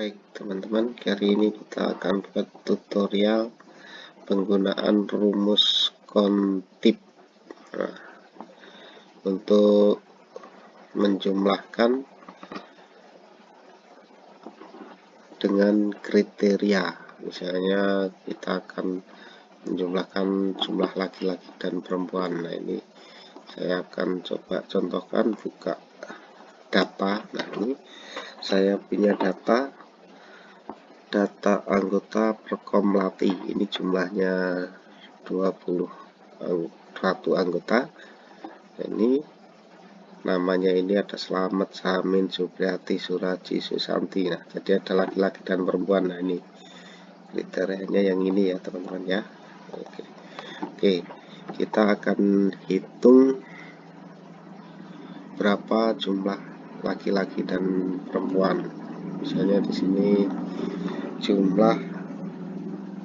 Baik teman-teman, kali ini kita akan buat tutorial penggunaan rumus kontip. Nah, untuk menjumlahkan dengan kriteria. Misalnya kita akan menjumlahkan jumlah laki-laki dan perempuan. Nah ini saya akan coba contohkan buka data. Nah ini saya punya data data anggota Perkomlati ini jumlahnya 20 satu anggota. Ini namanya ini ada Selamat Samin Supriyati Suraji Susanti. Nah jadi ada laki-laki dan perempuan. Nah ini kriterianya yang ini ya teman-teman ya. Oke. Oke kita akan hitung berapa jumlah laki-laki dan perempuan. Misalnya di sini jumlah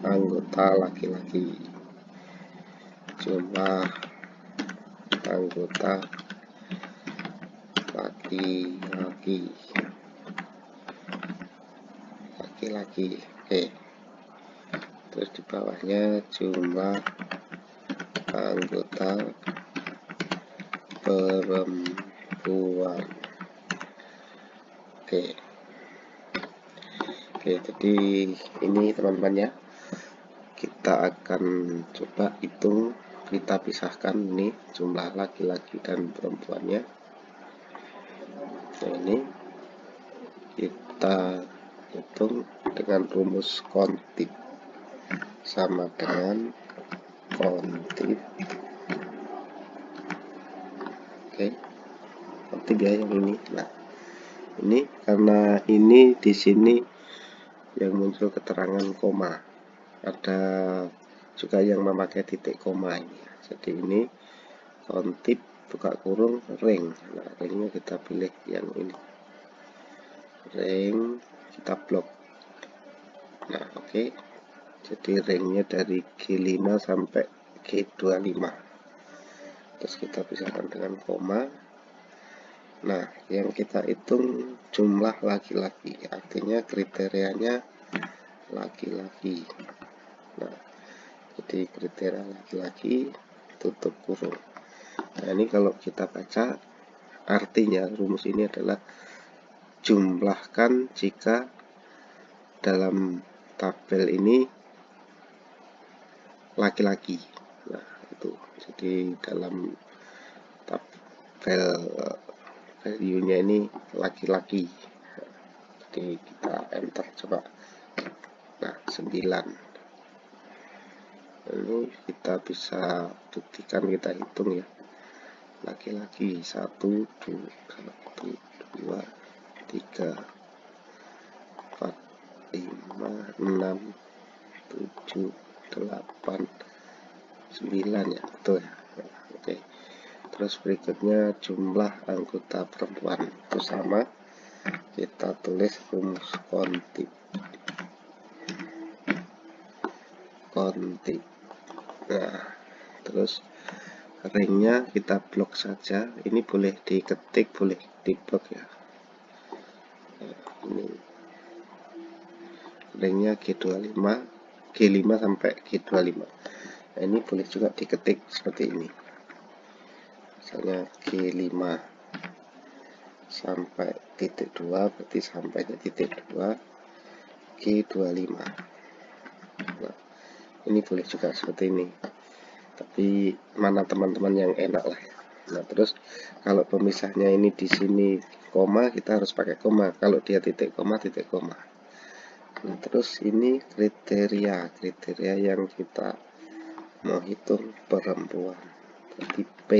anggota laki-laki. Jumlah anggota laki-laki. Laki-laki oke. Terus di bawahnya jumlah anggota perempuan. Oke Oke, jadi ini teman-teman ya. Kita akan coba hitung, kita pisahkan ini jumlah laki-laki dan perempuannya. Nah, ini kita hitung dengan rumus kontip sama dengan kontip oke kontip ya yang ini nah ini karena ini di sini yang muncul keterangan koma. Ada juga yang memakai titik koma ini. Jadi ini kontip buka kurung ring. Nah ringnya kita pilih yang ini. Ring kita blok. Nah oke. Okay. jadi ringnya dari G5 sampai G25 terus kita pisahkan dengan koma. Nah, yang kita hitung jumlah laki-laki, artinya kriterianya laki-laki. Nah, jadi kriteria laki-laki tutup kurung. Nah, ini kalau kita baca, artinya rumus ini adalah jumlahkan jika dalam tabel ini laki-laki. Nah, itu. Jadi dalam tabel value-nya ini laki-laki jadi kita enter coba 9 ini kita bisa buktikan kita hitung ya. Laki-laki 1 2 1 2 3 4 5 6 7 8 9 ya. Betul ya? Oke. Terus berikutnya jumlah anggota perempuan. Itu sama. Kita tulis rumus kontip kontip nah terus ringnya kita blok saja. Ini boleh diketik boleh diblok ya. Nah, ini ringnya G25 G5 sampai G25 nah ini boleh juga diketik seperti ini. Misalnya G5 sampai titik 2 berarti sampai titik 2 G25 nah ini boleh juga seperti ini. Tapi mana teman-teman yang enak lah. Nah terus kalau pemisahnya ini di sini koma kita harus pakai koma. Kalau dia titik koma titik koma. Nah terus ini kriteria. Kriteria yang kita mau hitung perempuan. Berarti P.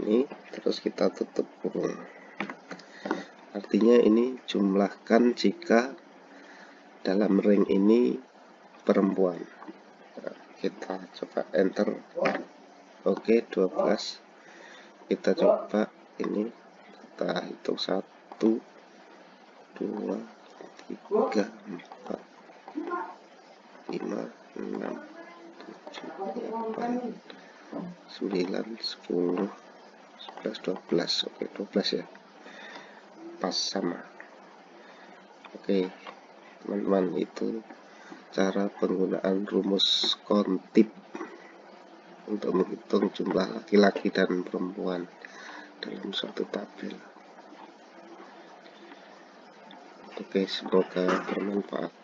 Ini terus kita tutup kurung artinya ini jumlahkan jika dalam ring ini perempuan. Nah, kita coba enter. Oke 12 kita coba ini. Kita hitung 1 2 3 4 5 6 7 8 9 10 11 12 oke 12 ya. Pas sama. Oke teman-teman itu cara penggunaan rumus kontip untuk menghitung jumlah laki-laki dan perempuan dalam suatu tabel. Oke semoga bermanfaat